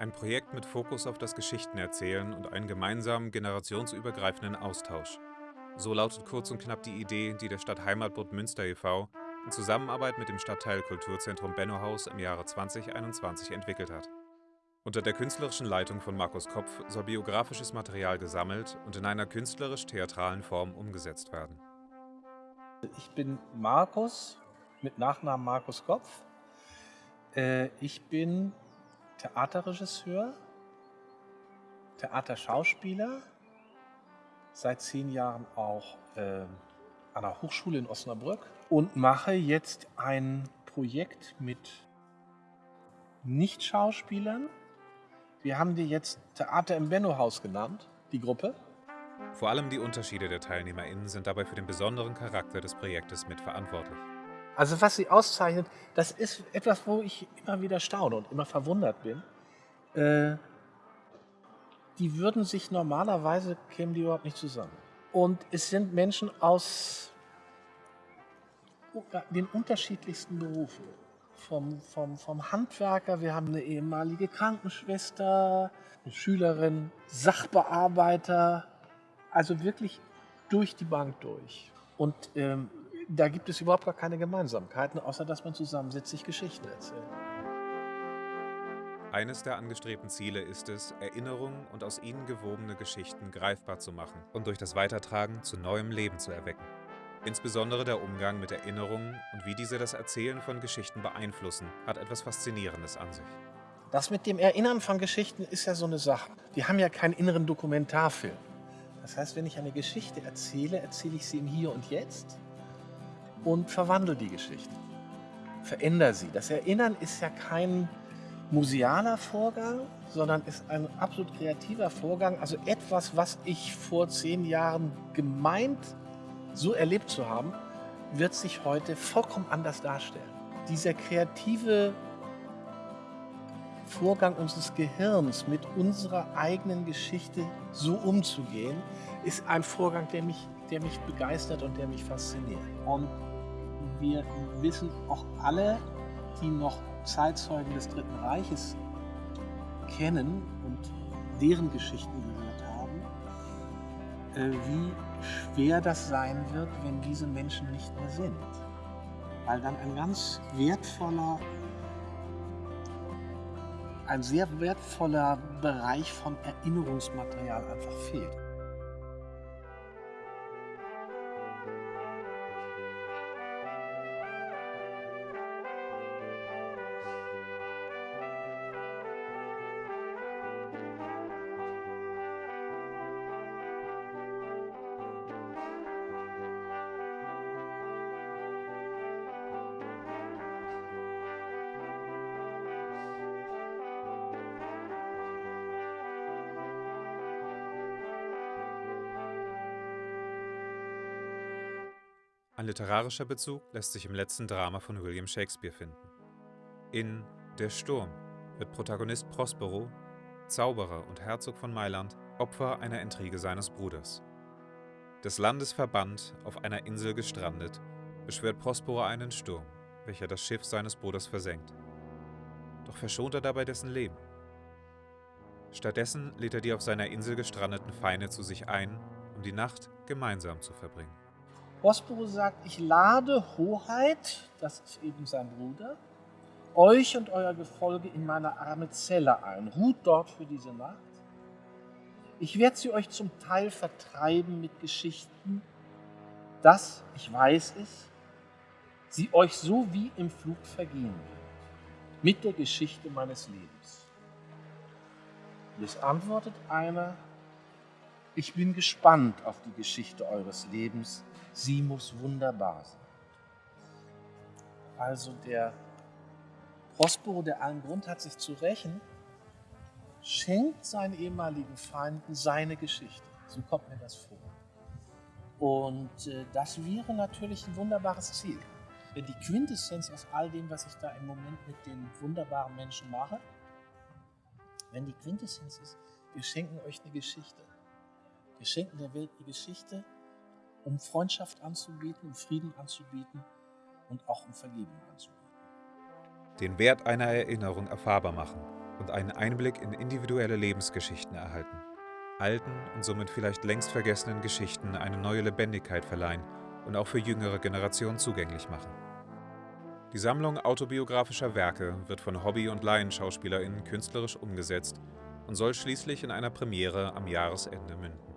Ein Projekt mit Fokus auf das Geschichtenerzählen und einen gemeinsamen generationsübergreifenden Austausch. So lautet kurz und knapp die Idee, die der Stadt Heimatbund Münster e.V. in Zusammenarbeit mit dem Stadtteil Kulturzentrum Bennohaus im Jahre 2021 entwickelt hat. Unter der künstlerischen Leitung von Markus Kopf soll biografisches Material gesammelt und in einer künstlerisch-theatralen Form umgesetzt werden. Ich bin Markus, mit Nachnamen Markus Kopf. Äh, ich bin Theaterregisseur, Theaterschauspieler, seit zehn Jahren auch äh, an der Hochschule in Osnabrück und mache jetzt ein Projekt mit Nicht-Schauspielern. Wir haben die jetzt Theater im Benno-Haus genannt, die Gruppe. Vor allem die Unterschiede der TeilnehmerInnen sind dabei für den besonderen Charakter des Projektes mitverantwortlich. Also was sie auszeichnet, das ist etwas, wo ich immer wieder staune und immer verwundert bin. Äh, die würden sich normalerweise, kämen die überhaupt nicht zusammen. Und es sind Menschen aus den unterschiedlichsten Berufen. Vom, vom, vom Handwerker, wir haben eine ehemalige Krankenschwester, eine Schülerin, Sachbearbeiter, also wirklich durch die Bank durch. Und ähm, da gibt es überhaupt gar keine Gemeinsamkeiten, außer dass man zusammensitzt, sich Geschichten erzählt. Eines der angestrebten Ziele ist es, Erinnerungen und aus ihnen gewobene Geschichten greifbar zu machen und durch das Weitertragen zu neuem Leben zu erwecken. Insbesondere der Umgang mit Erinnerungen und wie diese das Erzählen von Geschichten beeinflussen, hat etwas Faszinierendes an sich. Das mit dem Erinnern von Geschichten ist ja so eine Sache. Wir haben ja keinen inneren Dokumentarfilm. Das heißt, wenn ich eine Geschichte erzähle, erzähle ich sie im Hier und Jetzt und verwandle die Geschichte. Verändere sie. Das Erinnern ist ja kein musealer Vorgang, sondern ist ein absolut kreativer Vorgang. Also etwas, was ich vor zehn Jahren gemeint, so erlebt zu haben, wird sich heute vollkommen anders darstellen. Dieser kreative Vorgang unseres Gehirns mit unserer eigenen Geschichte so umzugehen, ist ein Vorgang, der mich, der mich begeistert und der mich fasziniert. Und wir wissen auch alle, die noch Zeitzeugen des Dritten Reiches kennen und deren Geschichten gehört haben, äh, wie schwer das sein wird, wenn diese Menschen nicht mehr sind. Weil dann ein ganz wertvoller, ein sehr wertvoller Bereich von Erinnerungsmaterial einfach fehlt. Ein literarischer Bezug lässt sich im letzten Drama von William Shakespeare finden. In Der Sturm wird Protagonist Prospero, Zauberer und Herzog von Mailand, Opfer einer Intrige seines Bruders. Des Landes verbannt, auf einer Insel gestrandet, beschwört Prospero einen Sturm, welcher das Schiff seines Bruders versenkt. Doch verschont er dabei dessen Leben. Stattdessen lädt er die auf seiner Insel gestrandeten Feinde zu sich ein, um die Nacht gemeinsam zu verbringen. Prospero sagt, ich lade Hoheit, das ist eben sein Bruder, euch und euer Gefolge in meine arme Zelle ein. Ruht dort für diese Nacht. Ich werde sie euch zum Teil vertreiben mit Geschichten, dass, ich weiß es, sie euch so wie im Flug vergehen wird, mit der Geschichte meines Lebens. Und es antwortet einer, ich bin gespannt auf die Geschichte eures Lebens, sie muss wunderbar sein. Also der Prospero, der allen Grund hat, sich zu rächen, schenkt seinen ehemaligen Feinden seine Geschichte. So kommt mir das vor. Und äh, das wäre natürlich ein wunderbares Ziel. Denn die Quintessenz aus all dem, was ich da im Moment mit den wunderbaren Menschen mache, wenn die Quintessenz ist, wir schenken euch eine Geschichte. Wir schenken der Welt eine Geschichte, um Freundschaft anzubieten, um Frieden anzubieten und auch um Vergebung anzubieten. Den Wert einer Erinnerung erfahrbar machen, und einen Einblick in individuelle Lebensgeschichten erhalten. Alten und somit vielleicht längst vergessenen Geschichten eine neue Lebendigkeit verleihen und auch für jüngere Generationen zugänglich machen. Die Sammlung autobiografischer Werke wird von Hobby- und LaienschauspielerInnen künstlerisch umgesetzt und soll schließlich in einer Premiere am Jahresende münden.